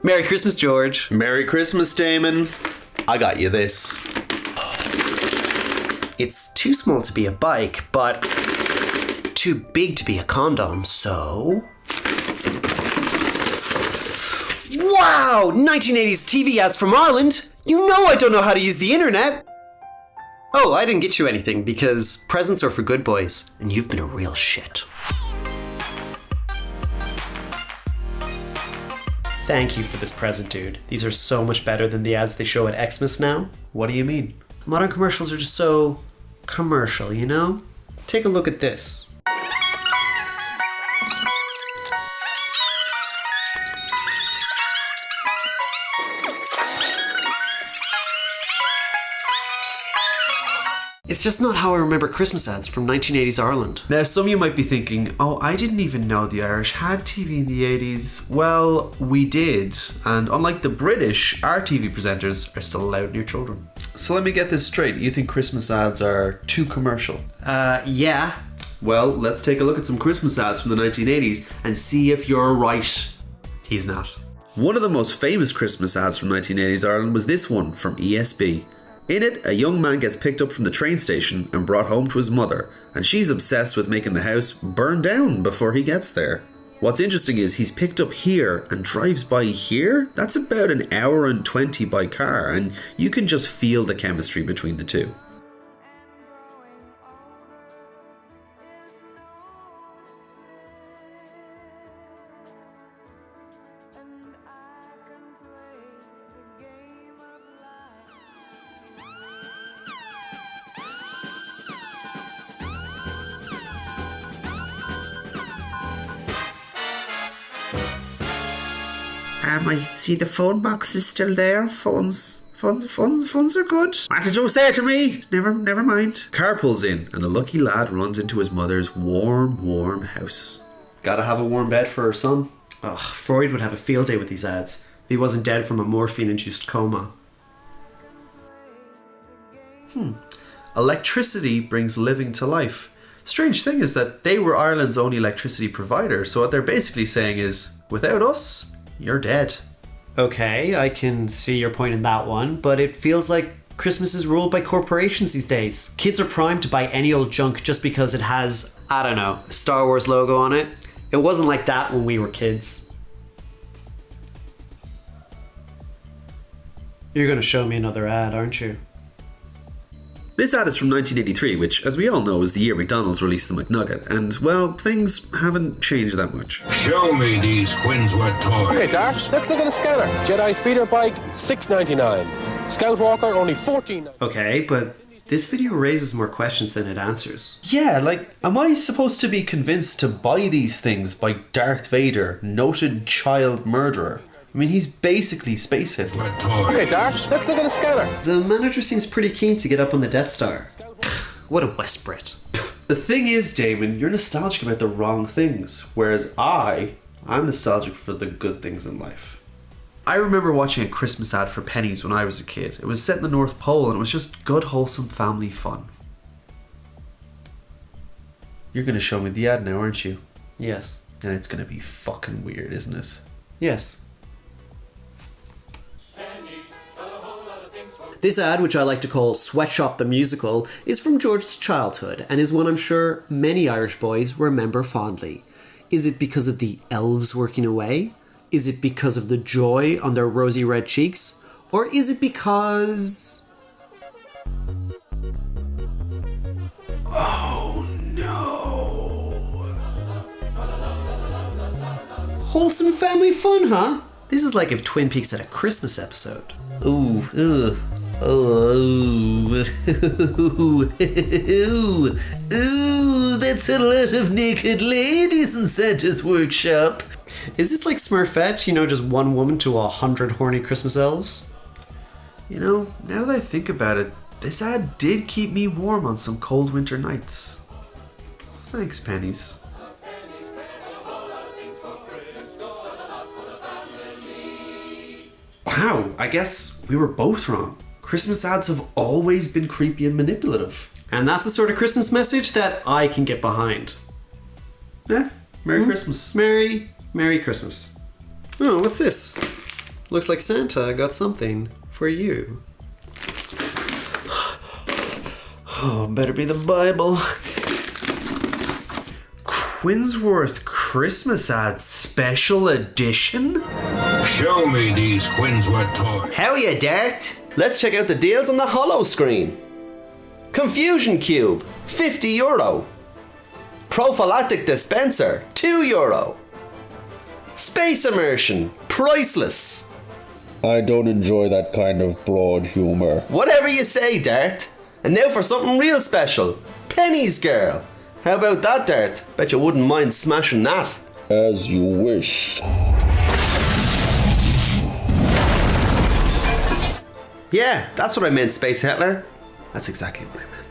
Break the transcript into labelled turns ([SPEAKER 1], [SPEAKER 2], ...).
[SPEAKER 1] Merry Christmas, George.
[SPEAKER 2] Merry Christmas, Damon. I got you this.
[SPEAKER 1] It's too small to be a bike, but too big to be a condom, so. Wow! 1980s TV ads from Ireland! You know I don't know how to use the internet! Oh, I didn't get you anything because presents are for good boys, and you've been a real shit. Thank you for this present, dude. These are so much better than the ads they show at Xmas now.
[SPEAKER 2] What do you mean?
[SPEAKER 1] Modern commercials are just so commercial, you know? Take a look at this. It's just not how I remember Christmas ads from 1980s Ireland.
[SPEAKER 2] Now, some of you might be thinking, oh, I didn't even know the Irish had TV in the 80s. Well, we did. And unlike the British, our TV presenters are still allowed near children. So let me get this straight. You think Christmas ads are too commercial?
[SPEAKER 1] Uh, yeah.
[SPEAKER 2] Well, let's take a look at some Christmas ads from the 1980s and see if you're right.
[SPEAKER 1] He's not.
[SPEAKER 2] One of the most famous Christmas ads from 1980s Ireland was this one from ESB. In it, a young man gets picked up from the train station and brought home to his mother, and she's obsessed with making the house burn down before he gets there. What's interesting is he's picked up here and drives by here. That's about an hour and 20 by car, and you can just feel the chemistry between the two.
[SPEAKER 3] Um, I see the phone box is still there. Phones, phones, phones, phones are good. What did you say to me? Never, never mind.
[SPEAKER 2] Car pulls in, and the lucky lad runs into his mother's warm, warm house. Gotta have a warm bed for her son.
[SPEAKER 1] Ugh, Freud would have a field day with these ads. If he wasn't dead from a morphine induced coma. Hmm.
[SPEAKER 2] Electricity brings living to life. Strange thing is that they were Ireland's only electricity provider, so what they're basically saying is, without us, you're dead.
[SPEAKER 1] Okay, I can see your point in that one, but it feels like Christmas is ruled by corporations these days. Kids are primed to buy any old junk just because it has, I don't know, a Star Wars logo on it. It wasn't like that when we were kids. You're gonna show me another ad, aren't you?
[SPEAKER 2] This ad is from 1983, which, as we all know, is the year McDonald's released the McNugget, and, well, things haven't changed that much.
[SPEAKER 4] Show me these Quinnsworth toys.
[SPEAKER 5] Okay, Dart, let's look at the scanner. Jedi speeder bike, six ninety nine. Scout walker, only fourteen.
[SPEAKER 1] Okay, but this video raises more questions than it answers.
[SPEAKER 2] Yeah, like, am I supposed to be convinced to buy these things by Darth Vader, noted child murderer? I mean, he's basically Space Hitler.
[SPEAKER 5] Okay, Dash, let's look at the scanner.
[SPEAKER 1] The manager seems pretty keen to get up on the Death Star. what a West Brit.
[SPEAKER 2] The thing is, Damon, you're nostalgic about the wrong things, whereas I, I'm nostalgic for the good things in life. I remember watching a Christmas ad for Penneys when I was a kid. It was set in the North Pole and it was just good, wholesome family fun. You're gonna show me the ad now, aren't you?
[SPEAKER 1] Yes.
[SPEAKER 2] And it's gonna be fucking weird, isn't it?
[SPEAKER 1] Yes. This ad, which I like to call Sweatshop the Musical, is from George's childhood and is one I'm sure many Irish boys remember fondly. Is it because of the elves working away? Is it because of the joy on their rosy red cheeks? Or is it because.
[SPEAKER 2] Oh no.
[SPEAKER 1] Wholesome family fun, huh? This is like if Twin Peaks had a Christmas episode.
[SPEAKER 3] Ooh, ugh. Oh, ooh, ooh, ooh, that's a lot of naked ladies in Santa's workshop.
[SPEAKER 1] Is this like Smurfette, you know, just one woman to a hundred horny Christmas elves?
[SPEAKER 2] You know, now that I think about it, this ad did keep me warm on some cold winter nights. Thanks, Penneys. Wow, I guess we were both wrong. Christmas ads have always been creepy and manipulative.
[SPEAKER 1] And that's the sort of Christmas message that I can get behind.
[SPEAKER 2] Yeah, Merry hmm? Christmas.
[SPEAKER 1] Merry, Merry Christmas. Oh, what's this? Looks like Santa got something for you.
[SPEAKER 6] Oh, better be the Bible. Quinnsworth Christmas ad special edition?
[SPEAKER 4] Show me these Quinnsworth toys.
[SPEAKER 2] How ya, Dart? Let's check out the deals on the hollow screen. Confusion Cube, 50 euro. Prophylactic Dispenser, 2 euro. Space Immersion, priceless.
[SPEAKER 7] I don't enjoy that kind of broad humour.
[SPEAKER 2] Whatever you say, Dart. And now for something real special. Penneys Girl. How about that, Dart? Bet you wouldn't mind smashing that.
[SPEAKER 7] As you wish.
[SPEAKER 2] Yeah, that's what I meant, Space Hitler. That's exactly what I meant.